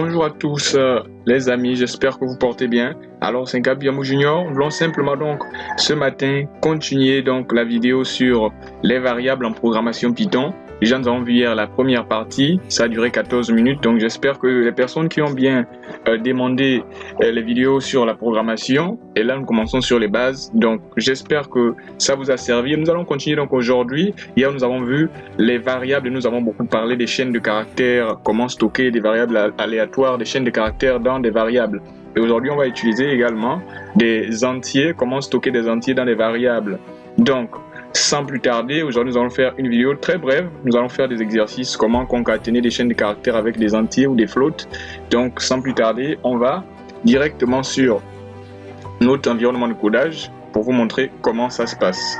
Bonjour à tous euh, les amis, j'espère que vous portez bien. Alors c'est Gabiamou Junior, nous voulons simplement donc ce matin continuer donc la vidéo sur les variables en programmation Python. Déjà, nous avons vu hier la première partie, ça a duré 14 minutes, donc j'espère que les personnes qui ont bien euh, demandé euh, les vidéos sur la programmation, et là nous commençons sur les bases, donc j'espère que ça vous a servi. Nous allons continuer donc aujourd'hui. Hier, nous avons vu les variables, nous avons beaucoup parlé des chaînes de caractères, comment stocker des variables aléatoires, des chaînes de caractères dans des variables. Et aujourd'hui, on va utiliser également des entiers, comment stocker des entiers dans des variables. Donc, sans plus tarder, aujourd'hui nous allons faire une vidéo très brève. Nous allons faire des exercices, comment concaténer des chaînes de caractères avec des entiers ou des flottes. Donc sans plus tarder, on va directement sur notre environnement de codage pour vous montrer comment ça se passe.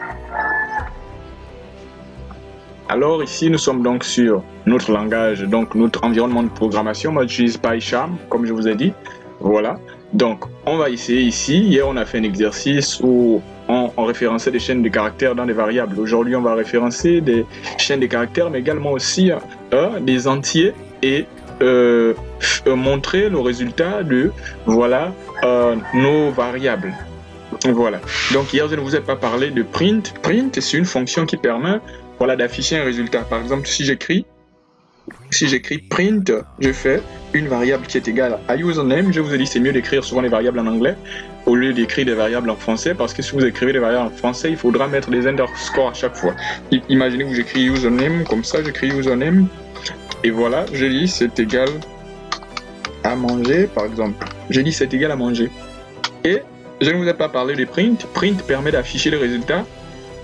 Alors ici, nous sommes donc sur notre langage, donc notre environnement de programmation. Moi, j'utilise PyCharm, comme je vous ai dit. Voilà. Donc, on va essayer ici. Hier, on a fait un exercice où on, référençait des chaînes de caractères dans des variables. Aujourd'hui, on va référencer des chaînes de caractères, mais également aussi euh, des entiers et euh, montrer le résultat de voilà euh, nos variables. Donc hier, je ne vous ai pas parlé de print. Print, c'est une fonction qui permet voilà, d'afficher un résultat. Par exemple, si j'écris si j'écris print, je fais une variable qui est égale à username. Je vous ai dit c'est mieux d'écrire souvent les variables en anglais au lieu d'écrire des variables en français parce que si vous écrivez des variables en français, il faudra mettre des underscores à chaque fois. Imaginez que j'écris username, comme ça j'écris username et voilà, je dis c'est égal à manger par exemple. Je dis c'est égal à manger. Et je ne vous ai pas parlé de print. Print permet d'afficher le résultat.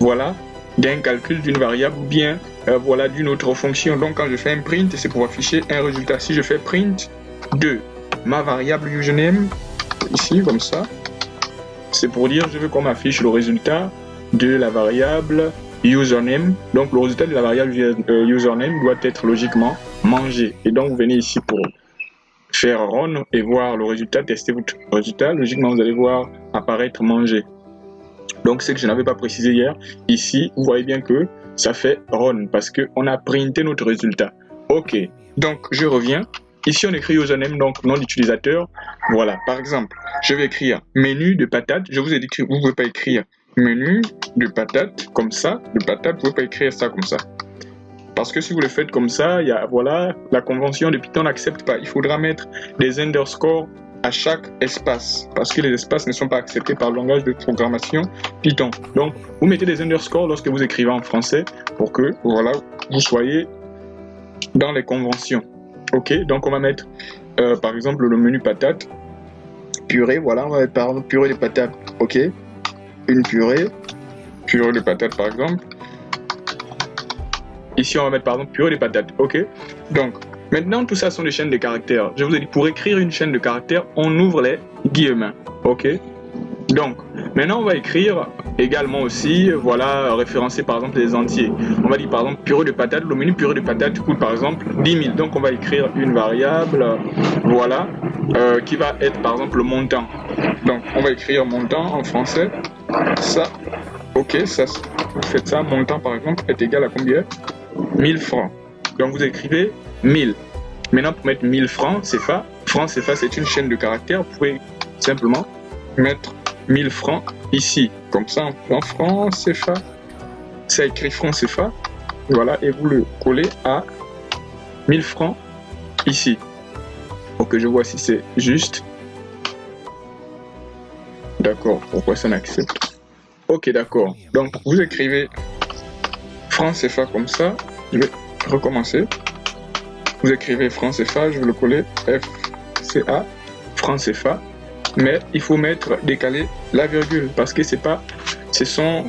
Voilà, d'un calcul d'une variable ou bien euh, voilà d'une autre fonction. Donc quand je fais un print, c'est pour afficher un résultat. Si je fais print de ma variable username, ici comme ça, c'est pour dire je veux qu'on m'affiche le résultat de la variable username. Donc le résultat de la variable euh, username doit être logiquement mangé. Et donc vous venez ici pour faire run et voir le résultat, tester votre résultat. Logiquement vous allez voir apparaître manger. Donc, ce que je n'avais pas précisé hier, ici, vous voyez bien que ça fait run parce qu'on a printé notre résultat. Ok, donc je reviens. Ici, on écrit username, donc nom d'utilisateur. Voilà, par exemple, je vais écrire menu de patate. Je vous ai dit que vous ne pouvez pas écrire menu de patate comme ça. De patate, vous ne pouvez pas écrire ça comme ça. Parce que si vous le faites comme ça, y a, voilà, la convention de Python n'accepte pas. Il faudra mettre des underscores à chaque espace parce que les espaces ne sont pas acceptés par le langage de programmation Python. Donc, vous mettez des underscores lorsque vous écrivez en français pour que voilà, vous soyez dans les conventions. Ok, donc on va mettre euh, par exemple le menu patate, purée, voilà, on va mettre par purée de patates, ok, une purée, purée de patates par exemple. Ici on va mettre par exemple purée de patates, ok. Donc Maintenant, tout ça sont des chaînes de caractères. Je vous ai dit, pour écrire une chaîne de caractères, on ouvre les guillemets. OK? Donc, maintenant, on va écrire également aussi, voilà, référencer par exemple les entiers. On va dire par exemple purée de patates. Le menu purée de patates coûte par exemple 10 000. Donc, on va écrire une variable, voilà, euh, qui va être par exemple le montant. Donc, on va écrire montant en français. Ça, ok, ça, faites ça, montant par exemple est égal à combien? 1000 francs. Donc, vous écrivez 1000. Maintenant, pour mettre 1000 francs CFA, francs CFA, c'est une chaîne de caractères. Vous pouvez simplement mettre 1000 francs ici. Comme ça, en francs CFA, c'est écrit francs CFA. Voilà, et vous le collez à 1000 francs ici. Pour que je vois si c'est juste. D'accord, pourquoi ça n'accepte? Ok, d'accord. Donc, vous écrivez francs CFA comme ça. Je vais recommencer. Vous écrivez franc CFA, je vais le coller FCA, franc CFA. Mais il faut mettre décaler la virgule parce que c'est pas, ce sont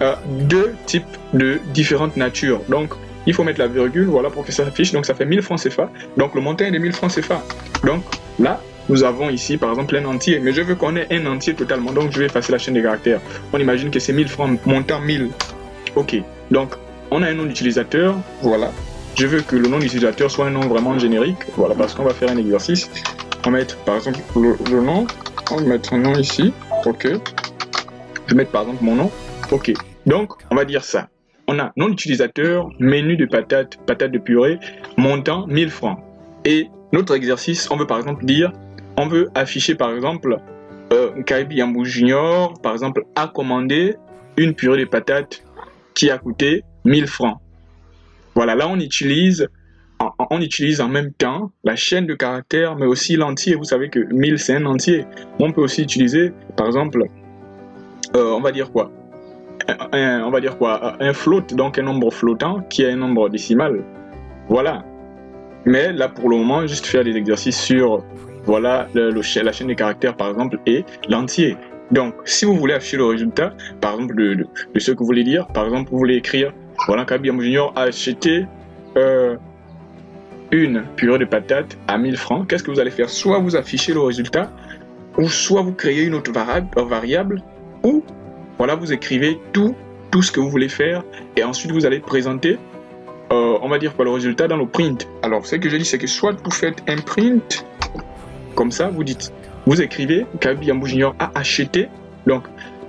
euh, deux types de différentes natures. Donc, il faut mettre la virgule, voilà, pour que ça s'affiche. Donc, ça fait 1000 francs CFA. Donc, le montant est de 1000 francs CFA. Donc, là, nous avons ici, par exemple, un entier. Mais je veux qu'on ait un entier totalement. Donc, je vais effacer la chaîne des caractères. On imagine que c'est 1000 francs, montant 1000. OK. Donc, on a un nom d'utilisateur. Voilà je veux que le nom d'utilisateur soit un nom vraiment générique. Voilà, parce qu'on va faire un exercice. On va mettre par exemple le, nom. On va mettre un nom ici. Ok. Je vais mettre par exemple mon nom. Ok. Donc, on va dire ça. On a nom d'utilisateur, menu de patate, patate de purée, montant 1000 francs. Et notre exercice, on veut par exemple dire, on veut afficher par exemple euh, Junior, par exemple, a commandé une purée de patates qui a coûté 1000 francs. Voilà, là on utilise, on utilise en même temps la chaîne de caractères, mais aussi l'entier. Vous savez que 1000 c'est un entier. On peut aussi utiliser, par exemple, euh, on va dire quoi? On va dire quoi? Un float, donc un nombre flottant qui est un nombre décimal. Voilà. Mais là, pour le moment, juste faire des exercices sur voilà la chaîne des caractères, par exemple, et l'entier. Donc, si vous voulez afficher le résultat, par exemple, de, ce que vous voulez dire, par exemple, vous voulez écrire, voilà, Kabiam Junior a acheté euh, une purée de patates à 1000 francs. Qu'est-ce que vous allez faire? Soit vous affichez le résultat, ou soit vous créez une autre variable, ou voilà, vous écrivez tout, tout ce que vous voulez faire, et ensuite vous allez présenter euh, on va dire quoi le résultat dans le print. Alors ce que je dis c'est que soit vous faites un print comme ça, vous dites, vous écrivez Kabi Junior a acheté. Donc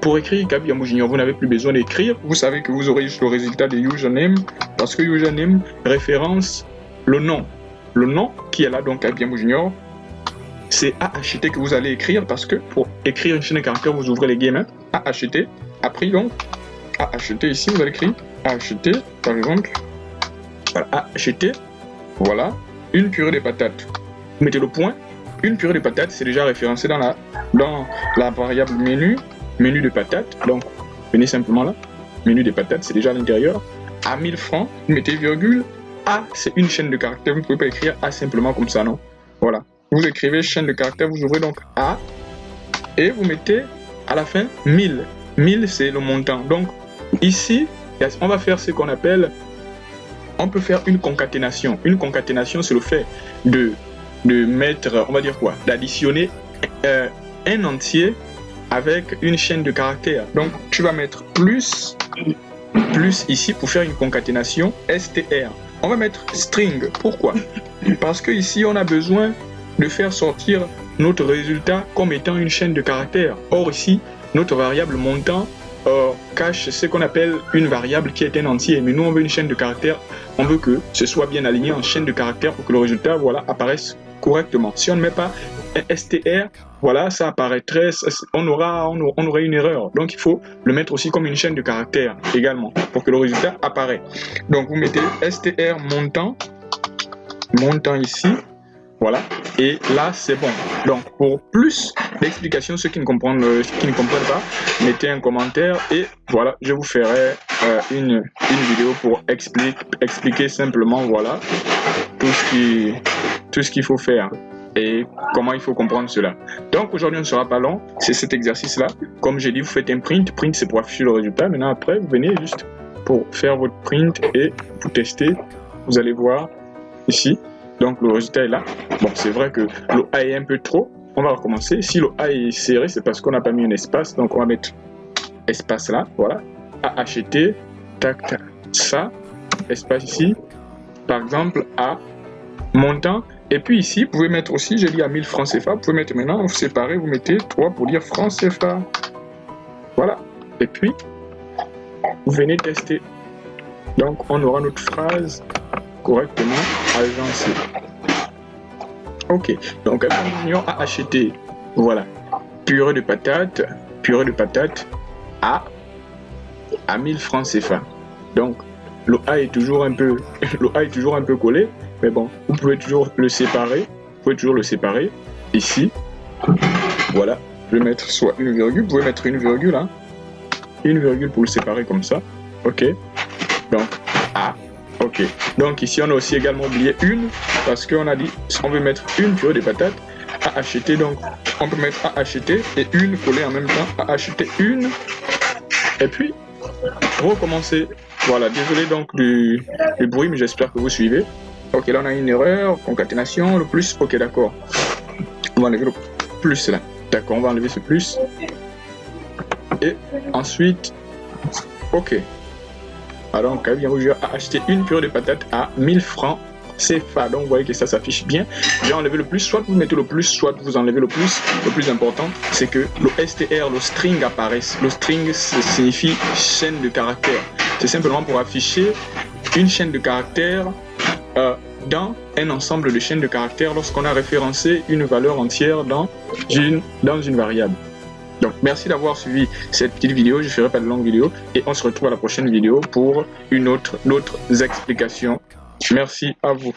pour écrire Kabi Yambou Junior, vous n'avez plus besoin d'écrire. Vous savez que vous aurez juste le résultat de username parce que username référence le nom. Le nom qui est là donc Kabi Yambou Junior, c'est à acheter que vous allez écrire parce que pour écrire une chaîne de caractères, vous ouvrez les guillemets à acheter. Après donc à acheter ici, vous allez écrire à acheter par exemple acheter, voilà, une purée de patates. Vous mettez le point, une purée de patates, c'est déjà référencé dans la, dans la variable menu, menu de patates. Donc, venez simplement là, menu de patates, c'est déjà à l'intérieur. À 1000 francs, vous mettez virgule. A, c'est une chaîne de caractères. Vous ne pouvez pas écrire A simplement comme ça, non Voilà. Vous écrivez chaîne de caractères, vous ouvrez donc A et vous mettez à la fin 1000. 1000, c'est le montant. Donc, ici, on va faire ce qu'on appelle on peut faire une concaténation. Une concaténation, c'est le fait de, de mettre, on va dire quoi, d'additionner euh, un entier avec une chaîne de caractères. Donc, tu vas mettre plus, plus ici pour faire une concaténation str. On va mettre string. Pourquoi? Parce que ici, on a besoin de faire sortir notre résultat comme étant une chaîne de caractères. Or, ici, notre variable montant euh, cache ce qu'on appelle une variable qui est un entier. Mais nous, on veut une chaîne de caractères. On veut que ce soit bien aligné en chaîne de caractères pour que le résultat voilà, apparaisse correctement. Si on ne met pas str, voilà, ça apparaîtrait, on aura, on, une erreur. Donc, il faut le mettre aussi comme une chaîne de caractères également pour que le résultat apparaisse. Donc, vous mettez str montant, montant ici, voilà. Et là, c'est bon. Donc, pour plus d'explications, ceux qui ne comprennent, euh, qui pas, mettez un commentaire et voilà, je vous ferai euh, une, une vidéo pour expliquer, expliquer simplement, voilà, tout ce qui, tout ce qu'il faut faire et comment il faut comprendre cela. Donc aujourd'hui on ne sera pas long, c'est cet exercice là. Comme j'ai dit, vous faites un print, print c'est pour afficher le résultat. Maintenant après, vous venez juste pour faire votre print et vous tester. Vous allez voir ici, donc le résultat est là. Bon, c'est vrai que le A est un peu trop. On va recommencer. Si le A est serré, c'est parce qu'on n'a pas mis un espace. Donc on va mettre espace là, voilà. A acheter, tac, tac, ça, espace ici. Par exemple, A montant. Et puis ici, vous pouvez mettre aussi, j'ai dit à 1000 francs CFA, vous pouvez mettre maintenant, vous séparez, vous mettez 3 pour dire francs CFA. Voilà. Et puis, vous venez tester. Donc, on aura notre phrase correctement agencé. Ok, donc Junior a acheté, voilà, purée de patates, purée de patates à, à 1000 francs CFA. Donc, le A est toujours un peu, le A est toujours un peu collé, mais bon, vous pouvez toujours le séparer, vous pouvez toujours le séparer ici. Voilà, je vais mettre soit une virgule, vous pouvez mettre une virgule, hein, une virgule pour le séparer comme ça. Ok, donc A Ok. Donc ici, on a aussi également oublié une, parce qu'on a dit, on veut mettre une purée de patates à acheter. Donc, on peut mettre à acheter et une collée en même temps à acheter une. Et puis, recommencer. Voilà, désolé donc du, bruit, mais j'espère que vous suivez. Ok, là on a une erreur, concaténation, le plus, ok d'accord. On va enlever le plus là. D'accord, on va enlever ce plus. Et ensuite, ok, alors, Kabi a acheté une purée de patates à 1000 francs CFA. Donc, vous voyez que ça s'affiche bien. J'ai enlevé le plus. Soit vous mettez le plus, soit vous enlevez le plus. Le plus important, c'est que le STR, le string apparaisse. Le string signifie chaîne de caractères. C'est simplement pour afficher une chaîne de caractères euh, dans un ensemble de chaînes de caractères lorsqu'on a référencé une valeur entière dans une, dans une variable. Donc, merci d'avoir suivi cette petite vidéo. Je ne ferai pas de longue vidéo et on se retrouve à la prochaine vidéo pour une autre, d'autres explications. Merci à vous.